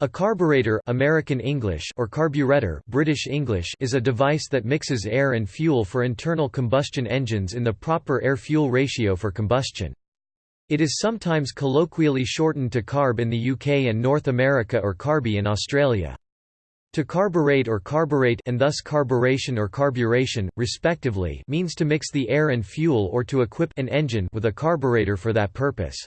A carburetor American English or carburetor British English is a device that mixes air and fuel for internal combustion engines in the proper air-fuel ratio for combustion. It is sometimes colloquially shortened to carb in the UK and North America or carby in Australia. To carburate or carburate and thus carburation or carburation, respectively means to mix the air and fuel or to equip an engine with a carburetor for that purpose.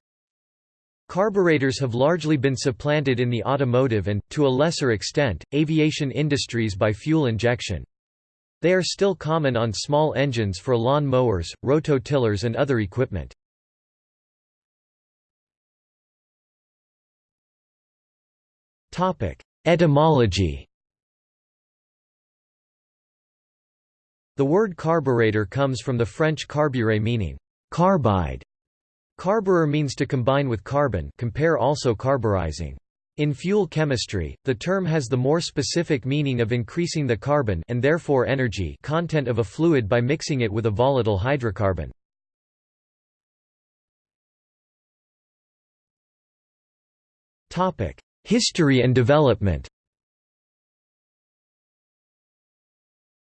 Carburetors have largely been supplanted in the automotive and, to a lesser extent, aviation industries by fuel injection. They are still common on small engines for lawn mowers, rototillers and other equipment. Etymology The word carburetor comes from the French carburé meaning carbide Carburer means to combine with carbon compare also carburizing. In fuel chemistry, the term has the more specific meaning of increasing the carbon and therefore energy content of a fluid by mixing it with a volatile hydrocarbon. History and development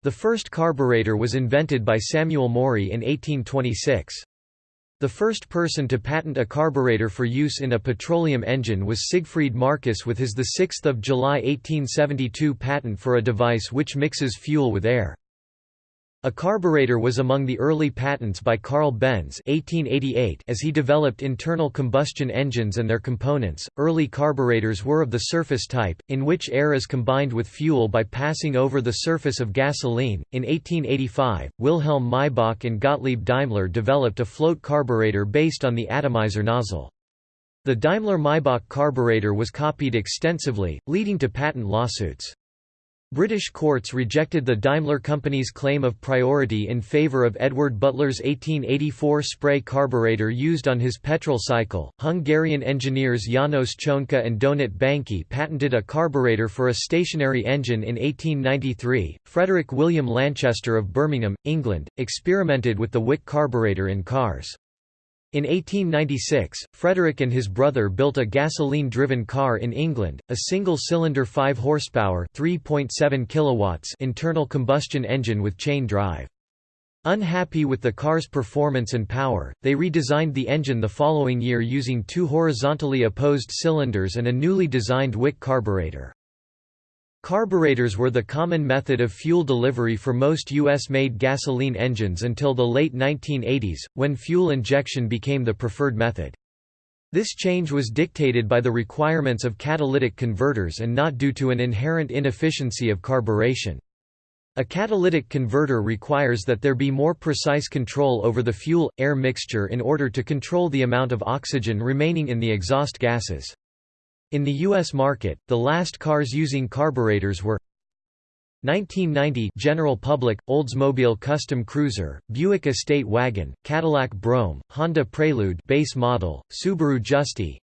The first carburetor was invented by Samuel Morey in 1826. The first person to patent a carburetor for use in a petroleum engine was Siegfried Marcus with his 6 July 1872 patent for a device which mixes fuel with air. A carburetor was among the early patents by Carl Benz (1888) as he developed internal combustion engines and their components. Early carburetors were of the surface type, in which air is combined with fuel by passing over the surface of gasoline. In 1885, Wilhelm Maybach and Gottlieb Daimler developed a float carburetor based on the atomizer nozzle. The Daimler-Maybach carburetor was copied extensively, leading to patent lawsuits. British courts rejected the Daimler Company's claim of priority in favour of Edward Butler's 1884 spray carburetor used on his petrol cycle. Hungarian engineers Janos Csonka and Donat Banki patented a carburetor for a stationary engine in 1893. Frederick William Lanchester of Birmingham, England, experimented with the Wick carburetor in cars. In 1896, Frederick and his brother built a gasoline-driven car in England, a single-cylinder 5 horsepower (3.7 kilowatts) internal combustion engine with chain drive. Unhappy with the car's performance and power, they redesigned the engine the following year using two horizontally opposed cylinders and a newly designed Wick carburetor. Carburetors were the common method of fuel delivery for most U.S.-made gasoline engines until the late 1980s, when fuel injection became the preferred method. This change was dictated by the requirements of catalytic converters and not due to an inherent inefficiency of carburation. A catalytic converter requires that there be more precise control over the fuel-air mixture in order to control the amount of oxygen remaining in the exhaust gases. In the U.S. market, the last cars using carburetors were 1990 General Public, Oldsmobile Custom Cruiser, Buick Estate Wagon, Cadillac Brougham, Honda Prelude base model, Subaru Justy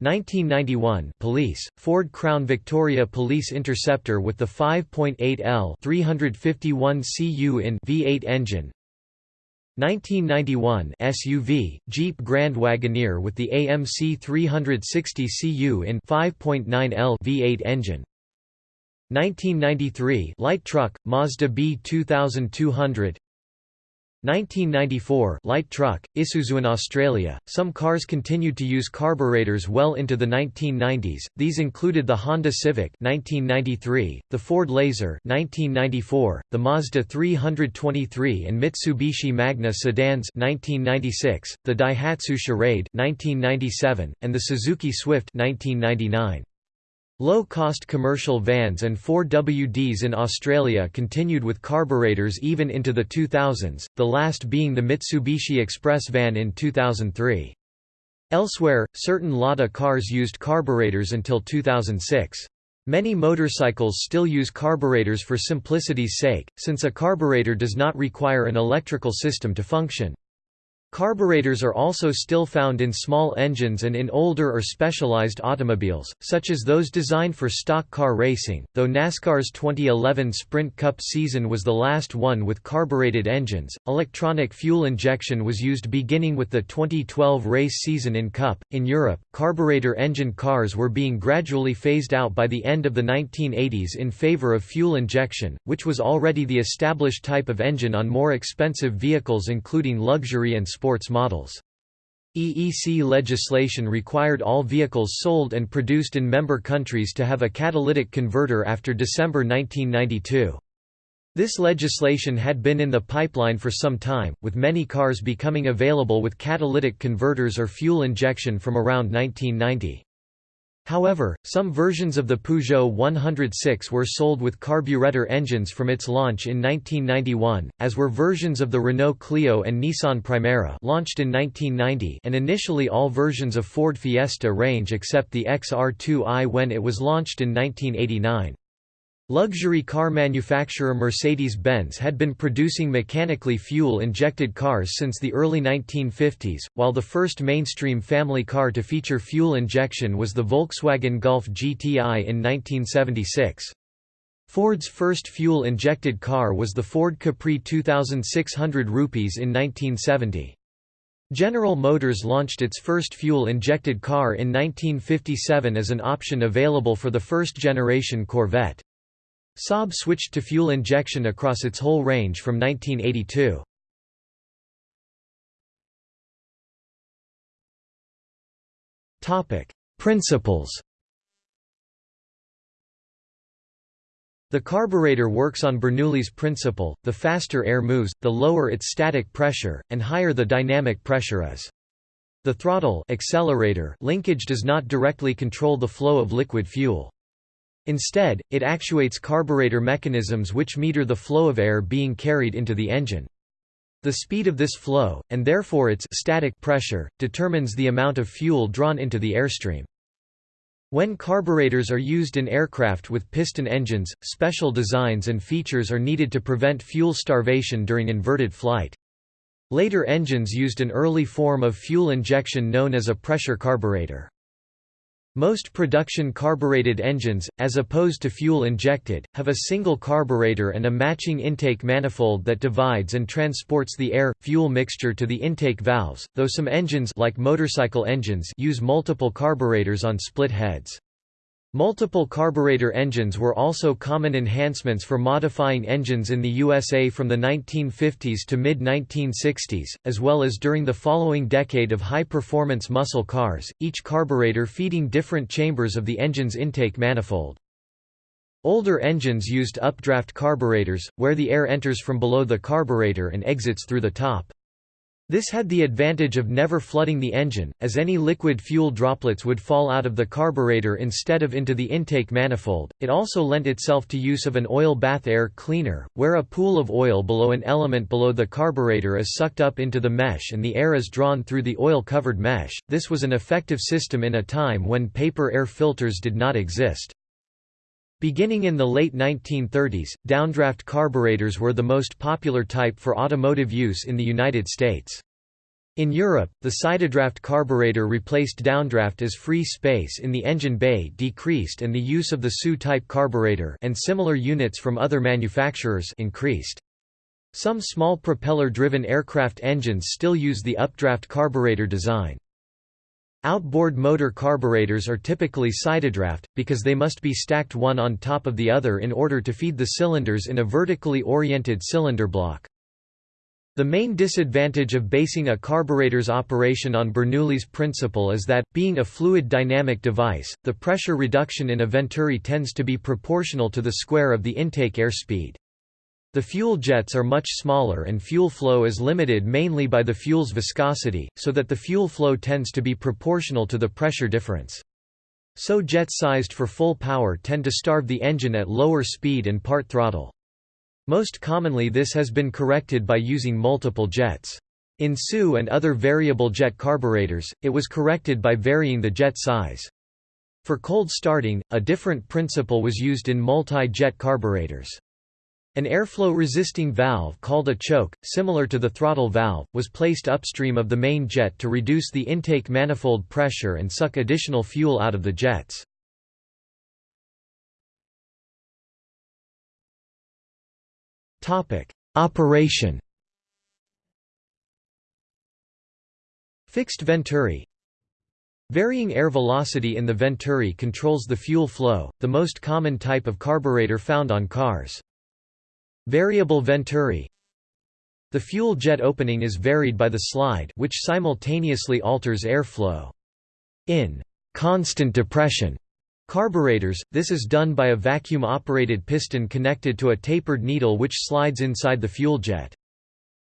1991 Police, Ford Crown Victoria Police Interceptor with the 5.8L 351 cu in V8 engine 1991 SUV, Jeep Grand Wagoneer with the AMC 360 cu in 5.9L V8 engine. 1993 light truck, Mazda B 2200 1994 light truck, Isuzu in Australia. Some cars continued to use carburetors well into the 1990s. These included the Honda Civic 1993, the Ford Laser 1994, the Mazda 323 and Mitsubishi Magna sedans 1996, the Daihatsu Charade 1997, and the Suzuki Swift 1999. Low-cost commercial vans and 4WDs in Australia continued with carburetors even into the 2000s, the last being the Mitsubishi Express van in 2003. Elsewhere, certain Lada cars used carburetors until 2006. Many motorcycles still use carburetors for simplicity's sake, since a carburetor does not require an electrical system to function. Carburetors are also still found in small engines and in older or specialized automobiles, such as those designed for stock car racing, though NASCAR's 2011 Sprint Cup season was the last one with carbureted engines. Electronic fuel injection was used beginning with the 2012 race season in Cup. In Europe, carburetor engine cars were being gradually phased out by the end of the 1980s in favor of fuel injection, which was already the established type of engine on more expensive vehicles including luxury and sports models. EEC legislation required all vehicles sold and produced in member countries to have a catalytic converter after December 1992. This legislation had been in the pipeline for some time, with many cars becoming available with catalytic converters or fuel injection from around 1990. However, some versions of the Peugeot 106 were sold with carburetor engines from its launch in 1991, as were versions of the Renault Clio and Nissan Primera launched in 1990 and initially all versions of Ford Fiesta range except the XR2i when it was launched in 1989. Luxury car manufacturer Mercedes-Benz had been producing mechanically fuel-injected cars since the early 1950s, while the first mainstream family car to feature fuel injection was the Volkswagen Golf GTI in 1976. Ford's first fuel-injected car was the Ford Capri 2600 rupees in 1970. General Motors launched its first fuel-injected car in 1957 as an option available for the first-generation Corvette. Saab switched to fuel injection across its whole range from 1982. Topic: Principles. The carburetor works on Bernoulli's principle, the faster air moves, the lower its static pressure, and higher the dynamic pressure is. The throttle accelerator linkage does not directly control the flow of liquid fuel. Instead, it actuates carburetor mechanisms which meter the flow of air being carried into the engine. The speed of this flow, and therefore its static pressure, determines the amount of fuel drawn into the airstream. When carburetors are used in aircraft with piston engines, special designs and features are needed to prevent fuel starvation during inverted flight. Later engines used an early form of fuel injection known as a pressure carburetor. Most production carbureted engines, as opposed to fuel-injected, have a single carburetor and a matching intake manifold that divides and transports the air-fuel mixture to the intake valves, though some engines like motorcycle engines use multiple carburetors on split heads. Multiple carburetor engines were also common enhancements for modifying engines in the USA from the 1950s to mid-1960s, as well as during the following decade of high-performance muscle cars, each carburetor feeding different chambers of the engine's intake manifold. Older engines used updraft carburetors, where the air enters from below the carburetor and exits through the top. This had the advantage of never flooding the engine, as any liquid fuel droplets would fall out of the carburetor instead of into the intake manifold. It also lent itself to use of an oil bath air cleaner, where a pool of oil below an element below the carburetor is sucked up into the mesh and the air is drawn through the oil covered mesh. This was an effective system in a time when paper air filters did not exist. Beginning in the late 1930s, downdraft carburetors were the most popular type for automotive use in the United States. In Europe, the sidedraft carburetor replaced downdraft as free space in the engine bay decreased and the use of the SU-type carburetor and similar units from other manufacturers increased. Some small propeller-driven aircraft engines still use the updraft carburetor design. Outboard motor carburetors are typically sidedraft, because they must be stacked one on top of the other in order to feed the cylinders in a vertically oriented cylinder block. The main disadvantage of basing a carburetor's operation on Bernoulli's principle is that, being a fluid dynamic device, the pressure reduction in a venturi tends to be proportional to the square of the intake air speed. The fuel jets are much smaller and fuel flow is limited mainly by the fuel's viscosity, so that the fuel flow tends to be proportional to the pressure difference. So jets sized for full power tend to starve the engine at lower speed and part throttle. Most commonly this has been corrected by using multiple jets. In SU and other variable jet carburetors, it was corrected by varying the jet size. For cold starting, a different principle was used in multi-jet carburetors. An airflow-resisting valve called a choke, similar to the throttle valve, was placed upstream of the main jet to reduce the intake manifold pressure and suck additional fuel out of the jets. Operation Fixed venturi Varying air velocity in the venturi controls the fuel flow, the most common type of carburetor found on cars. Variable venturi The fuel jet opening is varied by the slide which simultaneously alters airflow. In constant depression carburetors, this is done by a vacuum-operated piston connected to a tapered needle which slides inside the fuel jet.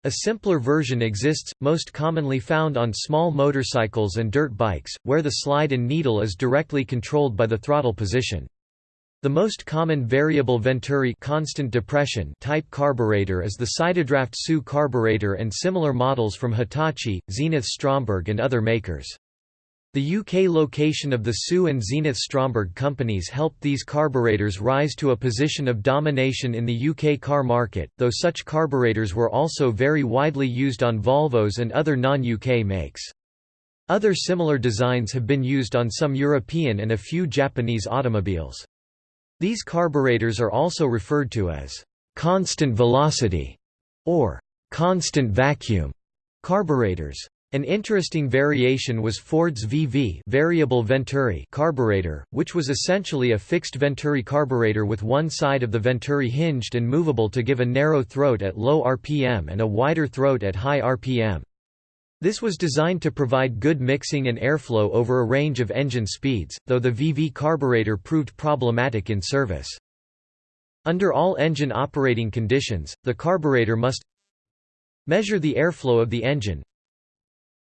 A simpler version exists, most commonly found on small motorcycles and dirt bikes, where the slide and needle is directly controlled by the throttle position. The most common variable Venturi constant depression type carburetor is the Sidedraft SU carburetor and similar models from Hitachi, Zenith Stromberg and other makers. The UK location of the SU and Zenith Stromberg companies helped these carburetors rise to a position of domination in the UK car market, though such carburetors were also very widely used on Volvos and other non-UK makes. Other similar designs have been used on some European and a few Japanese automobiles. These carburetors are also referred to as constant velocity or constant vacuum carburetors. An interesting variation was Ford's VV variable Venturi carburetor, which was essentially a fixed Venturi carburetor with one side of the Venturi hinged and movable to give a narrow throat at low RPM and a wider throat at high RPM. This was designed to provide good mixing and airflow over a range of engine speeds, though the VV carburetor proved problematic in service. Under all engine operating conditions, the carburetor must measure the airflow of the engine,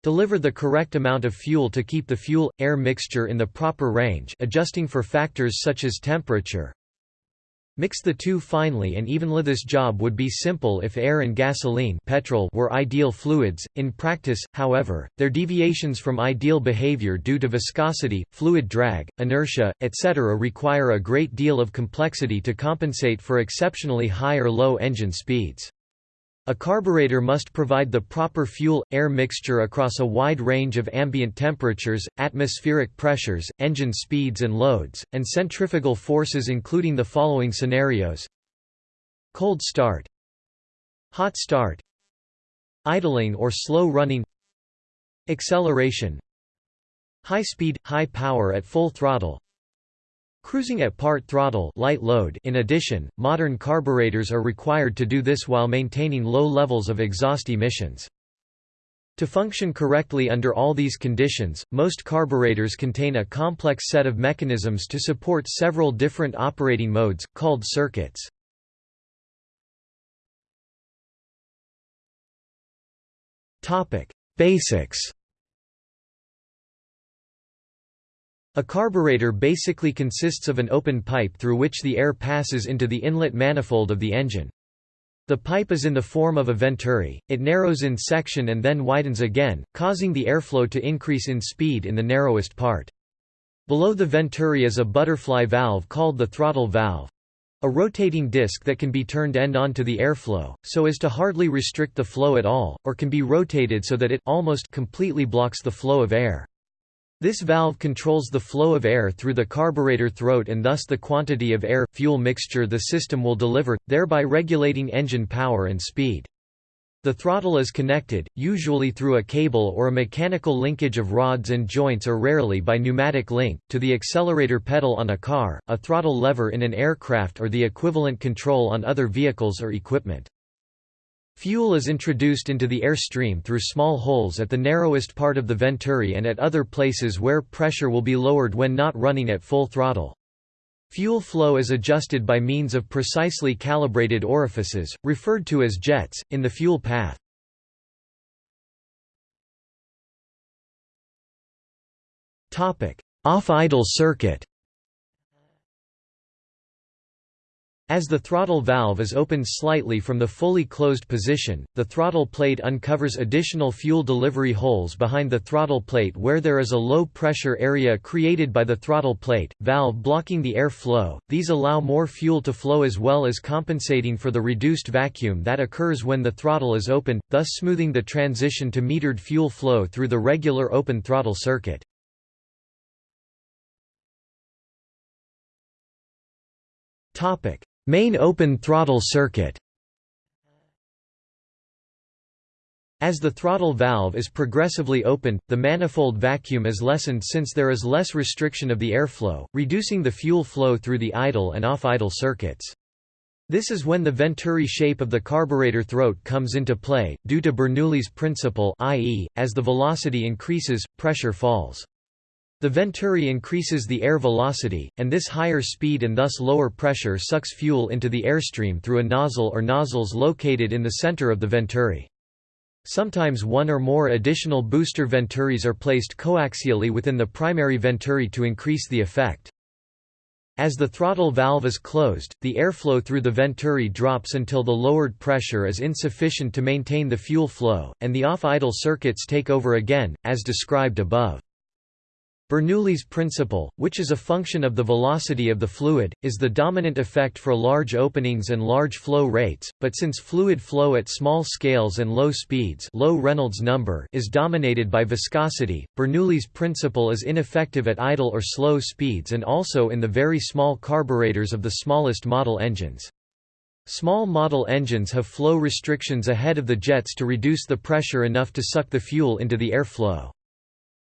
deliver the correct amount of fuel to keep the fuel-air mixture in the proper range adjusting for factors such as temperature, Mix the two finely and evenly. This job would be simple if air and gasoline petrol were ideal fluids. In practice, however, their deviations from ideal behavior due to viscosity, fluid drag, inertia, etc. require a great deal of complexity to compensate for exceptionally high or low engine speeds. A carburetor must provide the proper fuel-air mixture across a wide range of ambient temperatures, atmospheric pressures, engine speeds and loads, and centrifugal forces including the following scenarios. Cold start. Hot start. Idling or slow running. Acceleration. High speed, high power at full throttle Cruising at part throttle light load in addition, modern carburetors are required to do this while maintaining low levels of exhaust emissions. To function correctly under all these conditions, most carburetors contain a complex set of mechanisms to support several different operating modes, called circuits. Basics A carburetor basically consists of an open pipe through which the air passes into the inlet manifold of the engine. The pipe is in the form of a venturi, it narrows in section and then widens again, causing the airflow to increase in speed in the narrowest part. Below the venturi is a butterfly valve called the throttle valve. A rotating disc that can be turned end on to the airflow, so as to hardly restrict the flow at all, or can be rotated so that it almost completely blocks the flow of air. This valve controls the flow of air through the carburetor throat and thus the quantity of air-fuel mixture the system will deliver, thereby regulating engine power and speed. The throttle is connected, usually through a cable or a mechanical linkage of rods and joints or rarely by pneumatic link, to the accelerator pedal on a car, a throttle lever in an aircraft or the equivalent control on other vehicles or equipment. Fuel is introduced into the air stream through small holes at the narrowest part of the venturi and at other places where pressure will be lowered when not running at full throttle. Fuel flow is adjusted by means of precisely calibrated orifices, referred to as jets, in the fuel path. Off-idle circuit As the throttle valve is opened slightly from the fully closed position, the throttle plate uncovers additional fuel delivery holes behind the throttle plate where there is a low pressure area created by the throttle plate, valve blocking the air flow. These allow more fuel to flow as well as compensating for the reduced vacuum that occurs when the throttle is opened, thus smoothing the transition to metered fuel flow through the regular open throttle circuit. Topic: Main open throttle circuit As the throttle valve is progressively opened, the manifold vacuum is lessened since there is less restriction of the airflow, reducing the fuel flow through the idle and off-idle circuits. This is when the Venturi shape of the carburetor throat comes into play, due to Bernoulli's principle i.e., as the velocity increases, pressure falls. The venturi increases the air velocity, and this higher speed and thus lower pressure sucks fuel into the airstream through a nozzle or nozzles located in the center of the venturi. Sometimes one or more additional booster venturis are placed coaxially within the primary venturi to increase the effect. As the throttle valve is closed, the airflow through the venturi drops until the lowered pressure is insufficient to maintain the fuel flow, and the off-idle circuits take over again, as described above. Bernoulli's principle, which is a function of the velocity of the fluid, is the dominant effect for large openings and large flow rates, but since fluid flow at small scales and low speeds low Reynolds number is dominated by viscosity, Bernoulli's principle is ineffective at idle or slow speeds and also in the very small carburetors of the smallest model engines. Small model engines have flow restrictions ahead of the jets to reduce the pressure enough to suck the fuel into the airflow.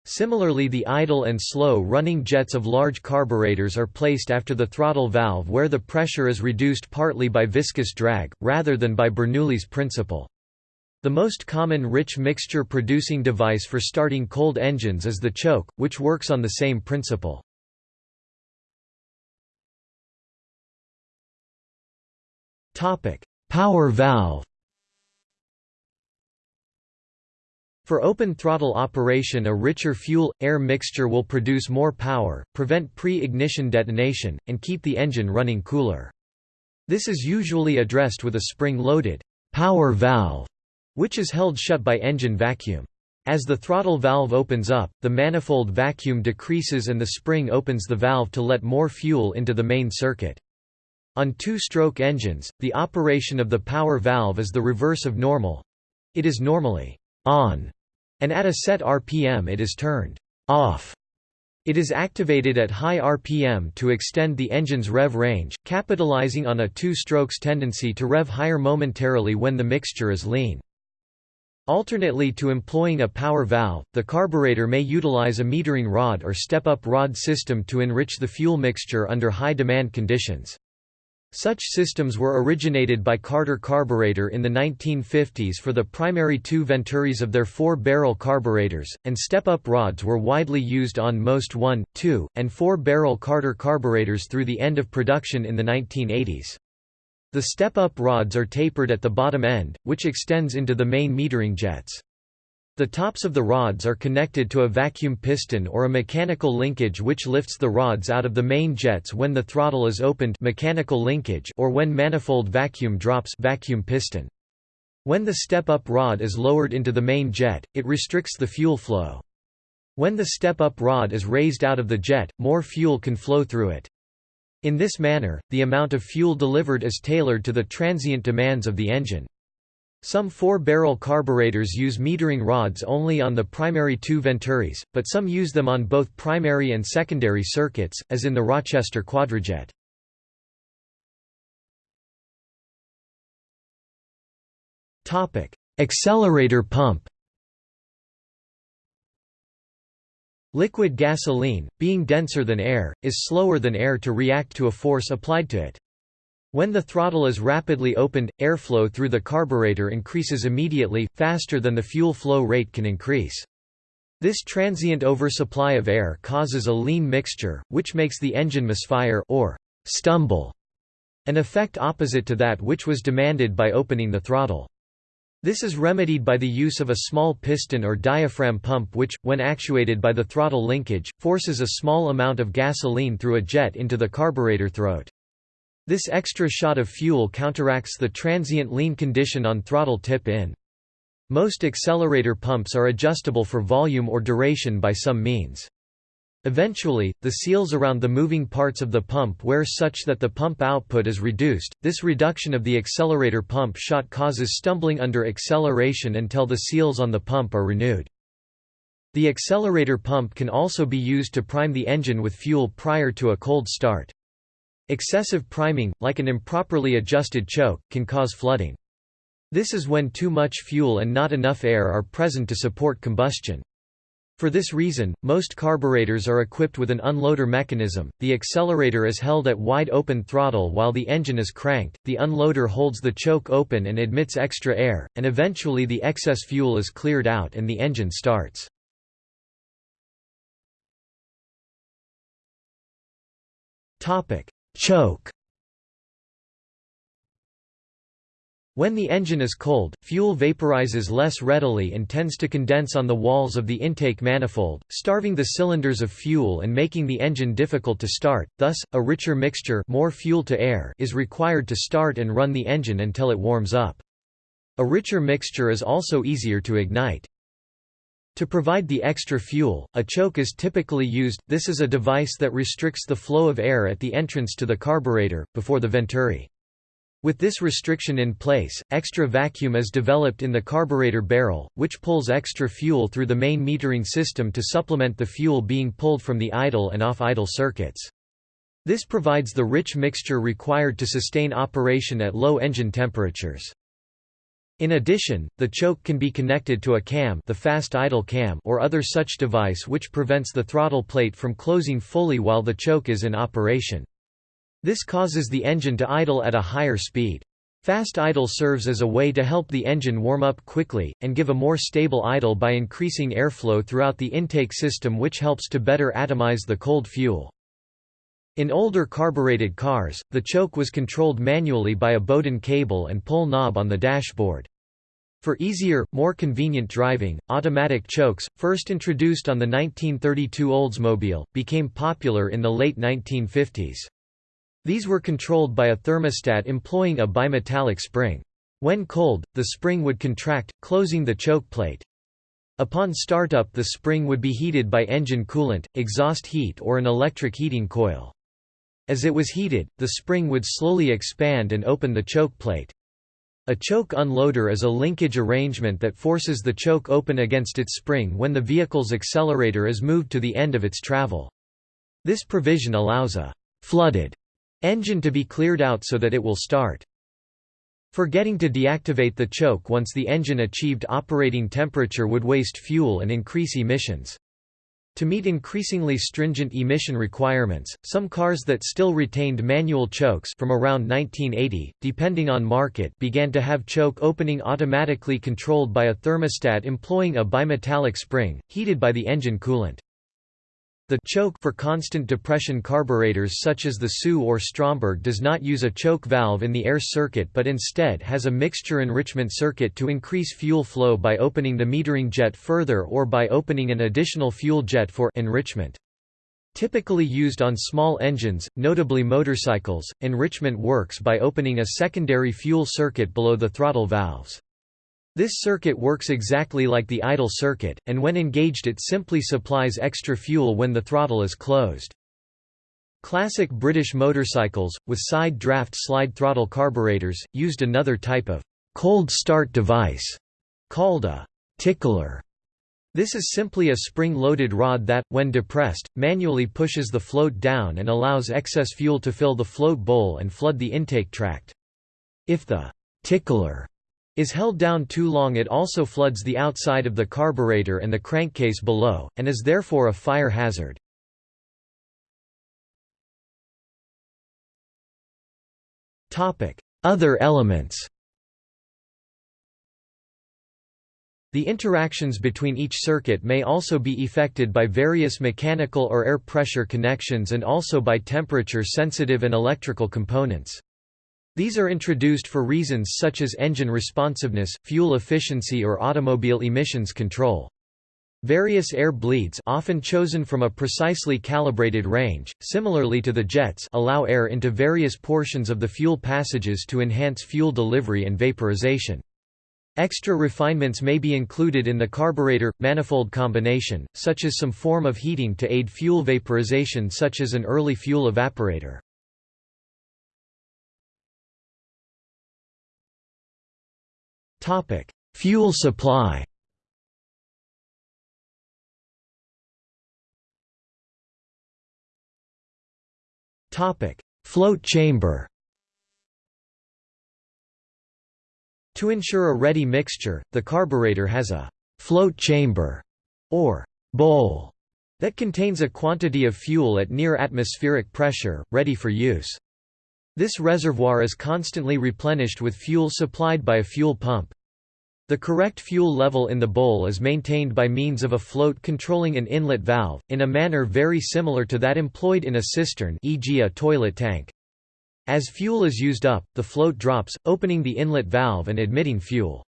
Similarly the idle and slow-running jets of large carburetors are placed after the throttle valve where the pressure is reduced partly by viscous drag, rather than by Bernoulli's principle. The most common rich mixture producing device for starting cold engines is the choke, which works on the same principle. Power valve For open throttle operation a richer fuel-air mixture will produce more power, prevent pre-ignition detonation, and keep the engine running cooler. This is usually addressed with a spring-loaded power valve, which is held shut by engine vacuum. As the throttle valve opens up, the manifold vacuum decreases and the spring opens the valve to let more fuel into the main circuit. On two-stroke engines, the operation of the power valve is the reverse of normal. It is normally on and at a set RPM it is turned off. It is activated at high RPM to extend the engine's rev range, capitalizing on a two-strokes tendency to rev higher momentarily when the mixture is lean. Alternately to employing a power valve, the carburetor may utilize a metering rod or step-up rod system to enrich the fuel mixture under high demand conditions. Such systems were originated by Carter Carburetor in the 1950s for the primary two venturis of their four-barrel carburetors, and step-up rods were widely used on most 1, 2, and 4-barrel Carter carburetors through the end of production in the 1980s. The step-up rods are tapered at the bottom end, which extends into the main metering jets. The tops of the rods are connected to a vacuum piston or a mechanical linkage which lifts the rods out of the main jets when the throttle is opened mechanical linkage or when manifold vacuum drops vacuum piston. When the step-up rod is lowered into the main jet, it restricts the fuel flow. When the step-up rod is raised out of the jet, more fuel can flow through it. In this manner, the amount of fuel delivered is tailored to the transient demands of the engine. Some four-barrel carburetors use metering rods only on the primary two venturis, but some use them on both primary and secondary circuits, as in the Rochester Quadrajet. Accelerator pump Liquid gasoline, being denser than air, is slower than air to react to a force applied to it. When the throttle is rapidly opened, airflow through the carburetor increases immediately, faster than the fuel flow rate can increase. This transient oversupply of air causes a lean mixture, which makes the engine misfire or stumble, an effect opposite to that which was demanded by opening the throttle. This is remedied by the use of a small piston or diaphragm pump which, when actuated by the throttle linkage, forces a small amount of gasoline through a jet into the carburetor throat. This extra shot of fuel counteracts the transient lean condition on throttle tip-in. Most accelerator pumps are adjustable for volume or duration by some means. Eventually, the seals around the moving parts of the pump wear such that the pump output is reduced. This reduction of the accelerator pump shot causes stumbling under acceleration until the seals on the pump are renewed. The accelerator pump can also be used to prime the engine with fuel prior to a cold start. Excessive priming, like an improperly adjusted choke, can cause flooding. This is when too much fuel and not enough air are present to support combustion. For this reason, most carburetors are equipped with an unloader mechanism, the accelerator is held at wide open throttle while the engine is cranked, the unloader holds the choke open and admits extra air, and eventually the excess fuel is cleared out and the engine starts. Choke When the engine is cold, fuel vaporizes less readily and tends to condense on the walls of the intake manifold, starving the cylinders of fuel and making the engine difficult to start, thus, a richer mixture more fuel to air is required to start and run the engine until it warms up. A richer mixture is also easier to ignite. To provide the extra fuel, a choke is typically used, this is a device that restricts the flow of air at the entrance to the carburetor, before the venturi. With this restriction in place, extra vacuum is developed in the carburetor barrel, which pulls extra fuel through the main metering system to supplement the fuel being pulled from the idle and off-idle circuits. This provides the rich mixture required to sustain operation at low engine temperatures. In addition, the choke can be connected to a cam, the fast idle cam or other such device which prevents the throttle plate from closing fully while the choke is in operation. This causes the engine to idle at a higher speed. Fast idle serves as a way to help the engine warm up quickly, and give a more stable idle by increasing airflow throughout the intake system which helps to better atomize the cold fuel. In older carbureted cars, the choke was controlled manually by a Bowden cable and pull knob on the dashboard. For easier, more convenient driving, automatic chokes, first introduced on the 1932 Oldsmobile, became popular in the late 1950s. These were controlled by a thermostat employing a bimetallic spring. When cold, the spring would contract, closing the choke plate. Upon startup the spring would be heated by engine coolant, exhaust heat or an electric heating coil. As it was heated, the spring would slowly expand and open the choke plate. A choke unloader is a linkage arrangement that forces the choke open against its spring when the vehicle's accelerator is moved to the end of its travel. This provision allows a flooded Engine to be cleared out so that it will start. Forgetting to deactivate the choke once the engine achieved operating temperature would waste fuel and increase emissions. To meet increasingly stringent emission requirements, some cars that still retained manual chokes from around 1980, depending on market began to have choke opening automatically controlled by a thermostat employing a bimetallic spring, heated by the engine coolant. The choke for constant depression carburetors such as the SU or Stromberg does not use a choke valve in the air circuit but instead has a mixture enrichment circuit to increase fuel flow by opening the metering jet further or by opening an additional fuel jet for enrichment. Typically used on small engines, notably motorcycles, enrichment works by opening a secondary fuel circuit below the throttle valves. This circuit works exactly like the idle circuit, and when engaged it simply supplies extra fuel when the throttle is closed. Classic British motorcycles, with side draft slide throttle carburetors, used another type of cold start device, called a tickler. This is simply a spring-loaded rod that, when depressed, manually pushes the float down and allows excess fuel to fill the float bowl and flood the intake tract. If the tickler is held down too long it also floods the outside of the carburetor and the crankcase below, and is therefore a fire hazard. Other elements The interactions between each circuit may also be effected by various mechanical or air pressure connections and also by temperature-sensitive and electrical components. These are introduced for reasons such as engine responsiveness, fuel efficiency or automobile emissions control. Various air bleeds often chosen from a precisely calibrated range, similarly to the jets allow air into various portions of the fuel passages to enhance fuel delivery and vaporization. Extra refinements may be included in the carburetor-manifold combination, such as some form of heating to aid fuel vaporization such as an early fuel evaporator. Fuel supply. Topic: Float chamber. To ensure a ready mixture, the carburetor has a float chamber or bowl that contains a quantity of fuel at near atmospheric pressure, ready for use. This reservoir is constantly replenished with fuel supplied by a fuel pump. The correct fuel level in the bowl is maintained by means of a float controlling an inlet valve, in a manner very similar to that employed in a cistern e.g. a toilet tank. As fuel is used up, the float drops, opening the inlet valve and admitting fuel.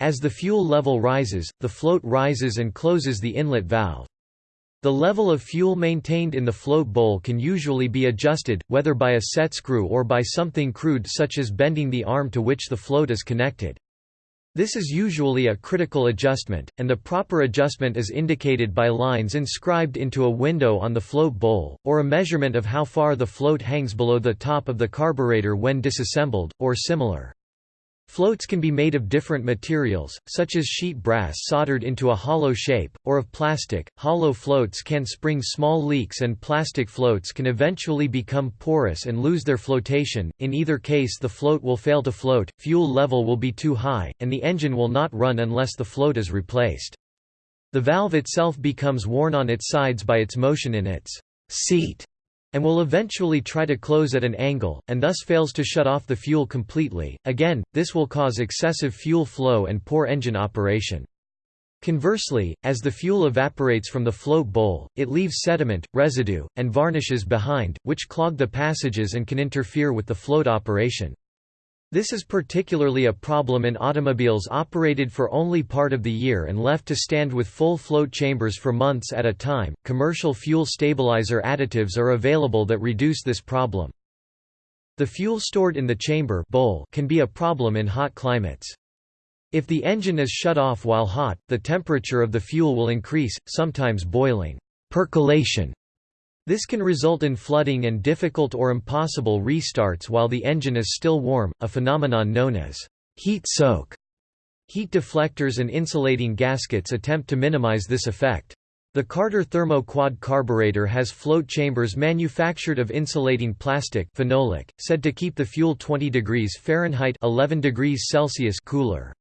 As the fuel level rises, the float rises and closes the inlet valve. The level of fuel maintained in the float bowl can usually be adjusted, whether by a set screw or by something crude such as bending the arm to which the float is connected. This is usually a critical adjustment, and the proper adjustment is indicated by lines inscribed into a window on the float bowl, or a measurement of how far the float hangs below the top of the carburetor when disassembled, or similar. Floats can be made of different materials, such as sheet brass soldered into a hollow shape, or of plastic. Hollow floats can spring small leaks, and plastic floats can eventually become porous and lose their flotation. In either case, the float will fail to float, fuel level will be too high, and the engine will not run unless the float is replaced. The valve itself becomes worn on its sides by its motion in its seat and will eventually try to close at an angle, and thus fails to shut off the fuel completely. Again, this will cause excessive fuel flow and poor engine operation. Conversely, as the fuel evaporates from the float bowl, it leaves sediment, residue, and varnishes behind, which clog the passages and can interfere with the float operation. This is particularly a problem in automobiles operated for only part of the year and left to stand with full float chambers for months at a time. Commercial fuel stabilizer additives are available that reduce this problem. The fuel stored in the chamber bowl can be a problem in hot climates. If the engine is shut off while hot, the temperature of the fuel will increase, sometimes boiling percolation this can result in flooding and difficult or impossible restarts while the engine is still warm, a phenomenon known as heat soak. Heat deflectors and insulating gaskets attempt to minimize this effect. The Carter Thermo Quad carburetor has float chambers manufactured of insulating plastic phenolic, said to keep the fuel 20 degrees Fahrenheit 11 degrees Celsius cooler.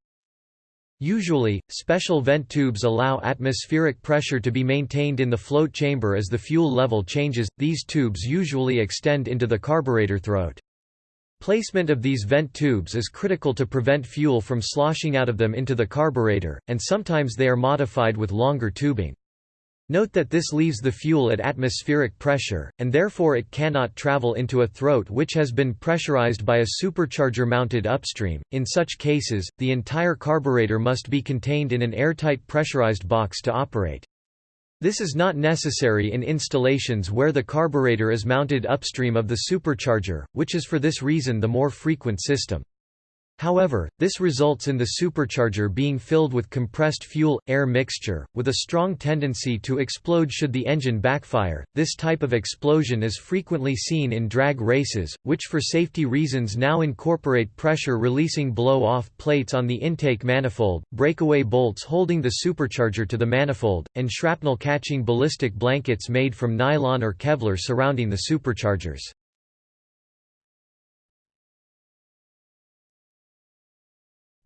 Usually, special vent tubes allow atmospheric pressure to be maintained in the float chamber as the fuel level changes, these tubes usually extend into the carburetor throat. Placement of these vent tubes is critical to prevent fuel from sloshing out of them into the carburetor, and sometimes they are modified with longer tubing. Note that this leaves the fuel at atmospheric pressure, and therefore it cannot travel into a throat which has been pressurized by a supercharger mounted upstream. In such cases, the entire carburetor must be contained in an airtight pressurized box to operate. This is not necessary in installations where the carburetor is mounted upstream of the supercharger, which is for this reason the more frequent system. However, this results in the supercharger being filled with compressed fuel-air mixture, with a strong tendency to explode should the engine backfire. This type of explosion is frequently seen in drag races, which for safety reasons now incorporate pressure-releasing blow-off plates on the intake manifold, breakaway bolts holding the supercharger to the manifold, and shrapnel-catching ballistic blankets made from nylon or Kevlar surrounding the superchargers.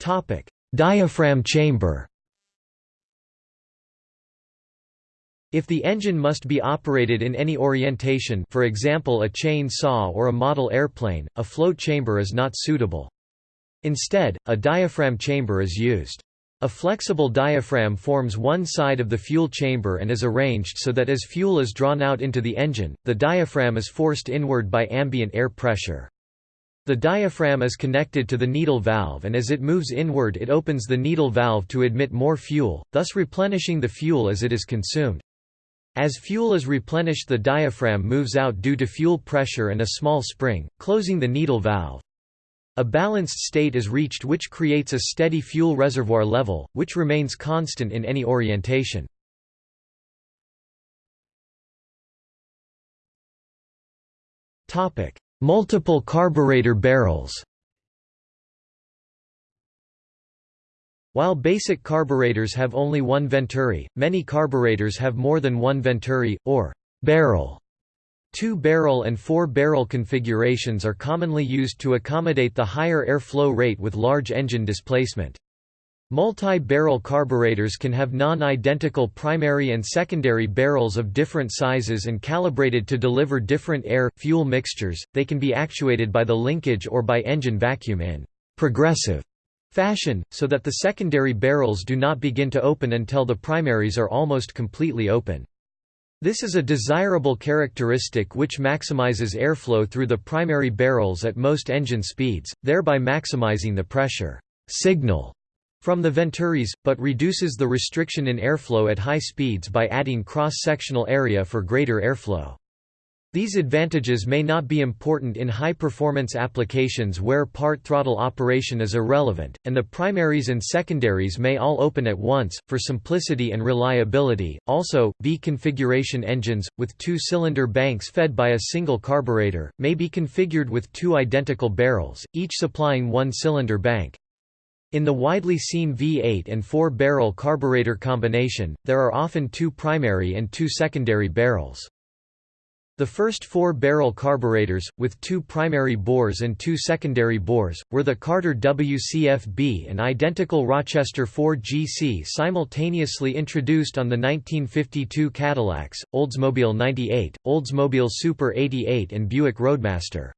Topic: Diaphragm chamber. If the engine must be operated in any orientation for example a chain saw or a model airplane, a float chamber is not suitable. Instead, a diaphragm chamber is used. A flexible diaphragm forms one side of the fuel chamber and is arranged so that as fuel is drawn out into the engine, the diaphragm is forced inward by ambient air pressure. The diaphragm is connected to the needle valve and as it moves inward it opens the needle valve to admit more fuel, thus replenishing the fuel as it is consumed. As fuel is replenished the diaphragm moves out due to fuel pressure and a small spring, closing the needle valve. A balanced state is reached which creates a steady fuel reservoir level, which remains constant in any orientation. Multiple carburetor barrels While basic carburetors have only one venturi, many carburetors have more than one venturi, or barrel. Two-barrel and four-barrel configurations are commonly used to accommodate the higher airflow rate with large engine displacement. Multi-barrel carburetors can have non-identical primary and secondary barrels of different sizes and calibrated to deliver different air-fuel mixtures. They can be actuated by the linkage or by engine vacuum in progressive fashion, so that the secondary barrels do not begin to open until the primaries are almost completely open. This is a desirable characteristic which maximizes airflow through the primary barrels at most engine speeds, thereby maximizing the pressure signal from the venturis, but reduces the restriction in airflow at high speeds by adding cross-sectional area for greater airflow. These advantages may not be important in high-performance applications where part throttle operation is irrelevant, and the primaries and secondaries may all open at once, for simplicity and reliability. Also, V configuration engines, with two-cylinder banks fed by a single carburetor, may be configured with two identical barrels, each supplying one cylinder bank. In the widely seen V8 and 4-barrel carburetor combination, there are often two primary and two secondary barrels. The first four-barrel carburetors, with two primary bores and two secondary bores, were the Carter WCFB and identical Rochester 4GC simultaneously introduced on the 1952 Cadillacs, Oldsmobile 98, Oldsmobile Super 88 and Buick Roadmaster.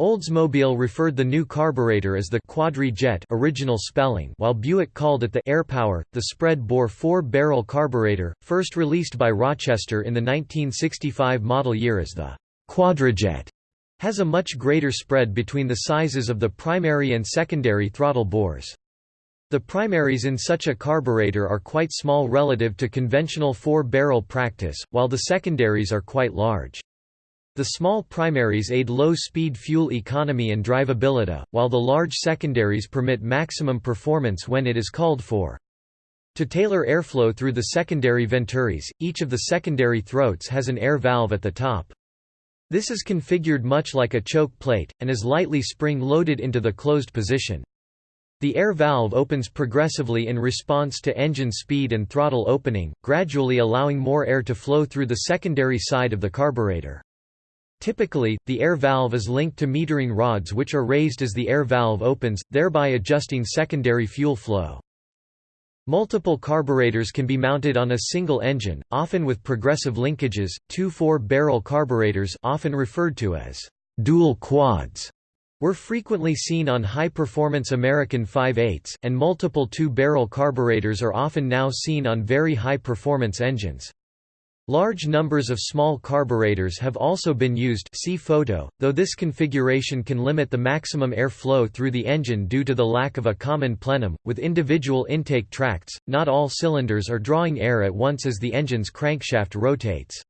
Oldsmobile referred the new carburetor as the Quadri Jet original spelling while Buick called it the AirPower. The spread-bore four-barrel carburetor, first released by Rochester in the 1965 model year as the Quadrajet, has a much greater spread between the sizes of the primary and secondary throttle bores. The primaries in such a carburetor are quite small relative to conventional four-barrel practice, while the secondaries are quite large. The small primaries aid low-speed fuel economy and drivability, while the large secondaries permit maximum performance when it is called for. To tailor airflow through the secondary venturis, each of the secondary throats has an air valve at the top. This is configured much like a choke plate, and is lightly spring-loaded into the closed position. The air valve opens progressively in response to engine speed and throttle opening, gradually allowing more air to flow through the secondary side of the carburetor. Typically, the air valve is linked to metering rods which are raised as the air valve opens, thereby adjusting secondary fuel flow. Multiple carburetors can be mounted on a single engine, often with progressive linkages. Two four-barrel carburetors, often referred to as dual quads, were frequently seen on high-performance American V8s, and multiple two-barrel carburetors are often now seen on very high-performance engines. Large numbers of small carburetors have also been used see photo, though this configuration can limit the maximum air flow through the engine due to the lack of a common plenum. With individual intake tracts, not all cylinders are drawing air at once as the engine's crankshaft rotates.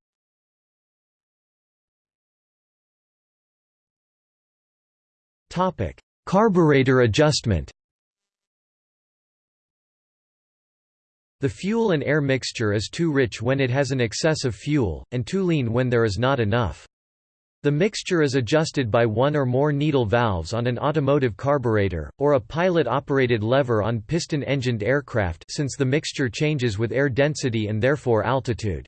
Carburetor adjustment The fuel and air mixture is too rich when it has an excess of fuel, and too lean when there is not enough. The mixture is adjusted by one or more needle valves on an automotive carburetor, or a pilot-operated lever on piston-engined aircraft since the mixture changes with air density and therefore altitude.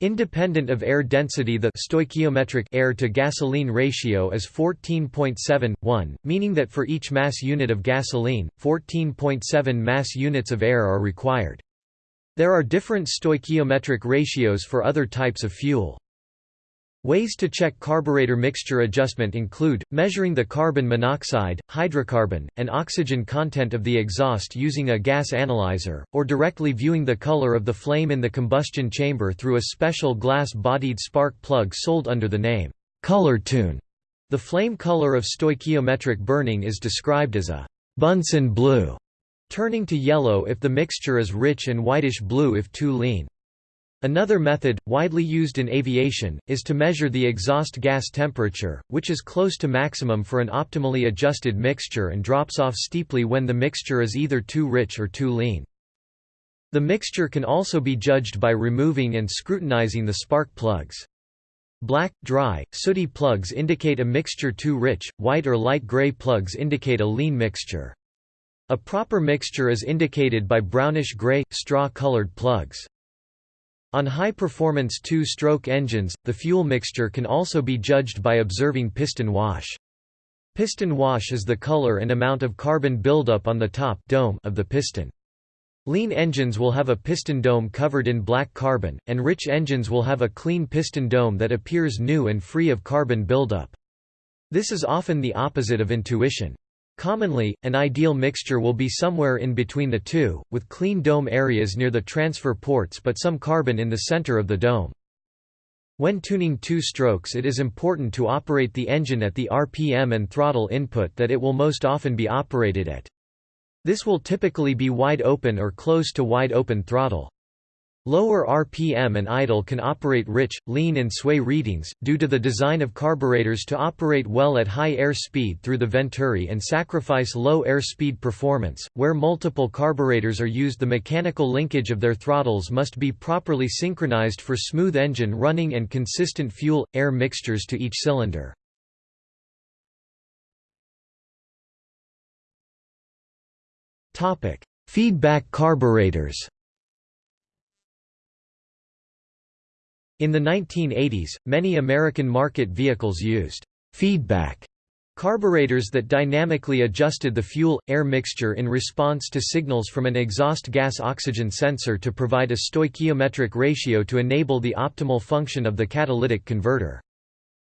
Independent of air density the stoichiometric air to gasoline ratio is 14.7:1, meaning that for each mass unit of gasoline, 14.7 mass units of air are required. There are different stoichiometric ratios for other types of fuel. Ways to check carburetor mixture adjustment include, measuring the carbon monoxide, hydrocarbon, and oxygen content of the exhaust using a gas analyzer, or directly viewing the color of the flame in the combustion chamber through a special glass-bodied spark plug sold under the name, Colortune. The flame color of stoichiometric burning is described as a Bunsen blue, turning to yellow if the mixture is rich and whitish blue if too lean. Another method, widely used in aviation, is to measure the exhaust gas temperature, which is close to maximum for an optimally adjusted mixture and drops off steeply when the mixture is either too rich or too lean. The mixture can also be judged by removing and scrutinizing the spark plugs. Black, dry, sooty plugs indicate a mixture too rich, white or light gray plugs indicate a lean mixture. A proper mixture is indicated by brownish-gray, straw-colored plugs. On high-performance two-stroke engines, the fuel mixture can also be judged by observing piston wash. Piston wash is the color and amount of carbon buildup on the top dome of the piston. Lean engines will have a piston dome covered in black carbon, and rich engines will have a clean piston dome that appears new and free of carbon buildup. This is often the opposite of intuition. Commonly, an ideal mixture will be somewhere in between the two, with clean dome areas near the transfer ports but some carbon in the center of the dome. When tuning two strokes it is important to operate the engine at the RPM and throttle input that it will most often be operated at. This will typically be wide open or close to wide open throttle. Lower RPM and idle can operate rich, lean and sway readings, due to the design of carburetors to operate well at high air speed through the venturi and sacrifice low air speed performance. Where multiple carburetors are used the mechanical linkage of their throttles must be properly synchronized for smooth engine running and consistent fuel-air mixtures to each cylinder. Feedback carburetors In the 1980s, many American market vehicles used feedback carburetors that dynamically adjusted the fuel-air mixture in response to signals from an exhaust gas-oxygen sensor to provide a stoichiometric ratio to enable the optimal function of the catalytic converter.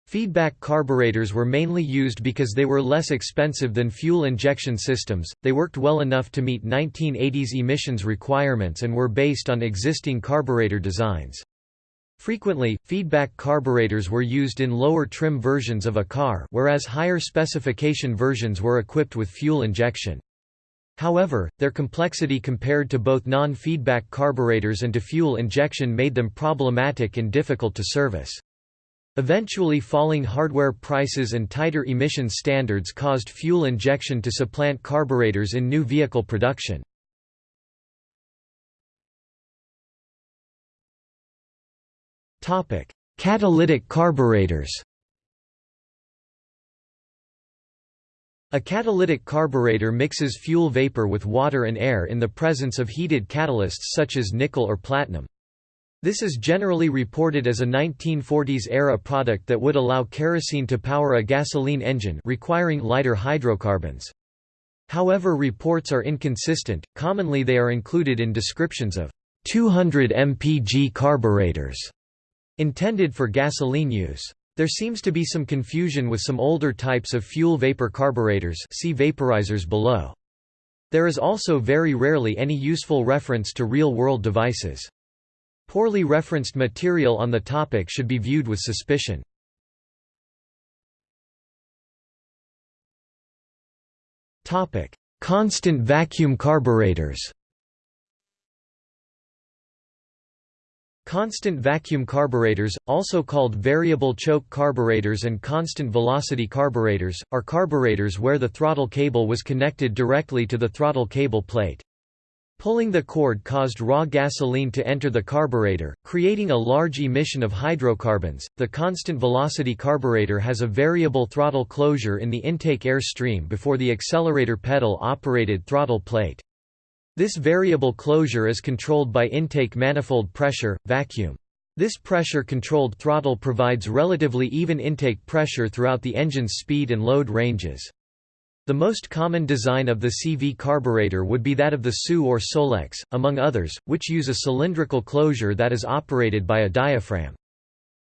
Feedback carburetors were mainly used because they were less expensive than fuel injection systems, they worked well enough to meet 1980s emissions requirements and were based on existing carburetor designs. Frequently, feedback carburetors were used in lower trim versions of a car whereas higher specification versions were equipped with fuel injection. However, their complexity compared to both non-feedback carburetors and to fuel injection made them problematic and difficult to service. Eventually falling hardware prices and tighter emission standards caused fuel injection to supplant carburetors in new vehicle production. Topic: Catalytic carburetors. A catalytic carburetor mixes fuel vapor with water and air in the presence of heated catalysts such as nickel or platinum. This is generally reported as a 1940s-era product that would allow kerosene to power a gasoline engine requiring lighter hydrocarbons. However reports are inconsistent, commonly they are included in descriptions of 200 mpg carburetors Intended for gasoline use. There seems to be some confusion with some older types of fuel vapor carburetors see vaporizers below. There is also very rarely any useful reference to real-world devices. Poorly referenced material on the topic should be viewed with suspicion. Constant vacuum carburetors Constant vacuum carburetors, also called variable choke carburetors and constant velocity carburetors, are carburetors where the throttle cable was connected directly to the throttle cable plate. Pulling the cord caused raw gasoline to enter the carburetor, creating a large emission of hydrocarbons. The constant velocity carburetor has a variable throttle closure in the intake air stream before the accelerator pedal operated throttle plate. This variable closure is controlled by intake manifold pressure, vacuum. This pressure-controlled throttle provides relatively even intake pressure throughout the engine's speed and load ranges. The most common design of the CV carburetor would be that of the SU or Solex, among others, which use a cylindrical closure that is operated by a diaphragm.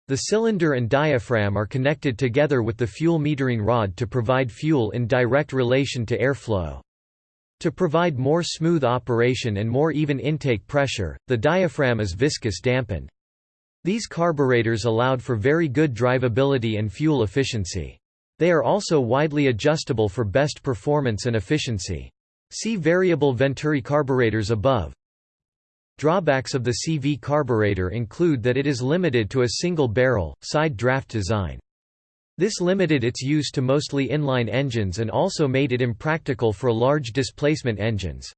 The cylinder and diaphragm are connected together with the fuel metering rod to provide fuel in direct relation to airflow. To provide more smooth operation and more even intake pressure, the diaphragm is viscous dampened. These carburetors allowed for very good drivability and fuel efficiency. They are also widely adjustable for best performance and efficiency. See variable Venturi carburetors above. Drawbacks of the CV carburetor include that it is limited to a single barrel, side draft design. This limited its use to mostly inline engines and also made it impractical for large displacement engines.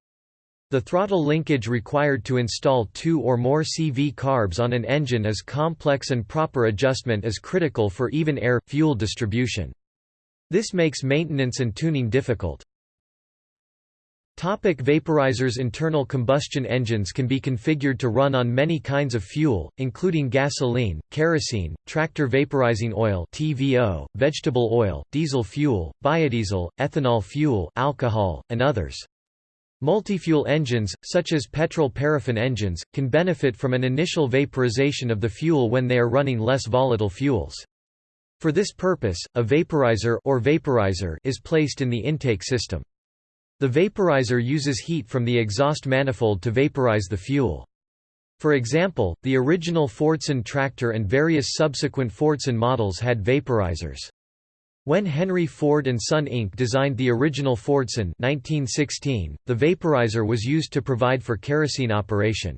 The throttle linkage required to install two or more CV carbs on an engine is complex and proper adjustment is critical for even air-fuel distribution. This makes maintenance and tuning difficult. Topic vaporizers Internal combustion engines can be configured to run on many kinds of fuel, including gasoline, kerosene, tractor vaporizing oil TVO, vegetable oil, diesel fuel, biodiesel, ethanol fuel alcohol, and others. Multifuel engines, such as petrol-paraffin engines, can benefit from an initial vaporization of the fuel when they are running less volatile fuels. For this purpose, a vaporizer or vaporizer is placed in the intake system. The vaporizer uses heat from the exhaust manifold to vaporize the fuel. For example, the original Fordson tractor and various subsequent Fordson models had vaporizers. When Henry Ford and Son Inc. designed the original Fordson 1916, the vaporizer was used to provide for kerosene operation.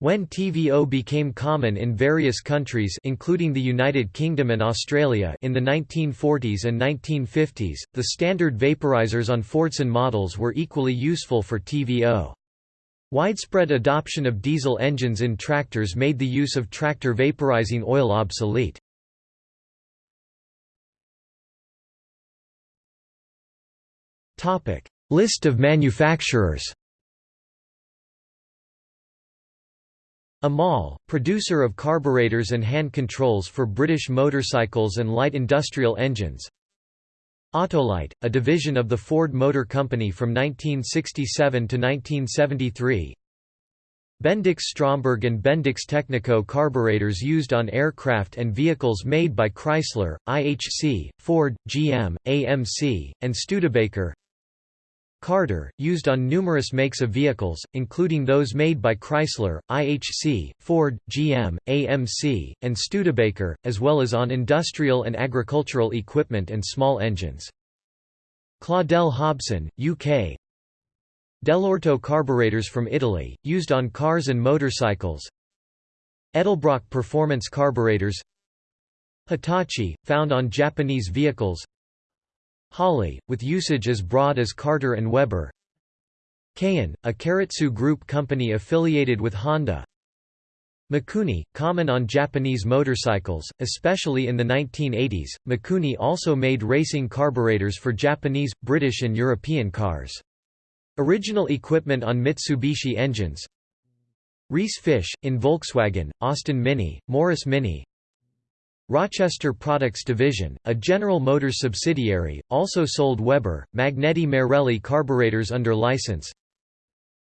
When TVO became common in various countries including the United Kingdom and Australia in the 1940s and 1950s, the standard vaporizers on Fordson models were equally useful for TVO. Widespread adoption of diesel engines in tractors made the use of tractor vaporizing oil obsolete. List of manufacturers Amal, producer of carburetors and hand controls for British motorcycles and light industrial engines. Autolite, a division of the Ford Motor Company from 1967 to 1973. Bendix Stromberg and Bendix Technico carburetors used on aircraft and vehicles made by Chrysler, IHC, Ford, GM, AMC, and Studebaker Carter, used on numerous makes of vehicles, including those made by Chrysler, IHC, Ford, GM, AMC, and Studebaker, as well as on industrial and agricultural equipment and small engines. Claudel Hobson, UK Dell'Orto carburetors from Italy, used on cars and motorcycles. Edelbrock performance carburetors. Hitachi, found on Japanese vehicles Holley, with usage as broad as Carter and Weber Keihin, a keiretsu Group company affiliated with Honda Mikuni, common on Japanese motorcycles, especially in the 1980s. Mikuni also made racing carburetors for Japanese, British, and European cars. Original equipment on Mitsubishi engines Reece Fish, in Volkswagen, Austin Mini, Morris Mini, Rochester Products Division, a General Motors subsidiary, also sold Weber, Magneti Marelli carburetors under license.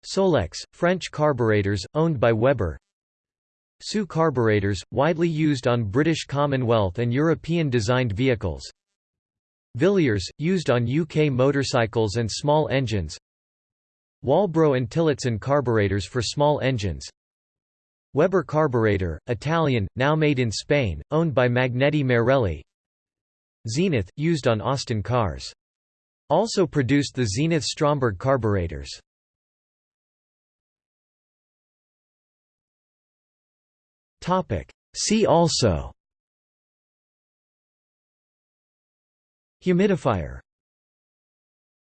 Solex, French carburetors, owned by Weber. SU carburetors, widely used on British Commonwealth and European-designed vehicles. Villiers, used on UK motorcycles and small engines. Walbro and Tillotson carburetors for small engines. Weber carburetor, Italian, now made in Spain, owned by Magneti Marelli Zenith, used on Austin cars. Also produced the Zenith Stromberg carburetors. See also Humidifier